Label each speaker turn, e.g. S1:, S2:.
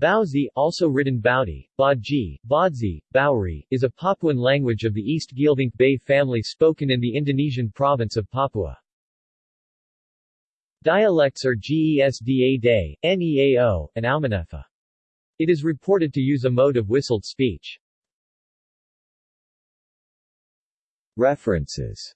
S1: Bauzi, also written Baudi, Baji, Badzi, Bauri, is a Papuan language of the East Geelvink Bay family spoken in the Indonesian province of Papua. Dialects are Gesda Dae, Neao, and Aumanefa. It is reported to use a mode of whistled speech.
S2: References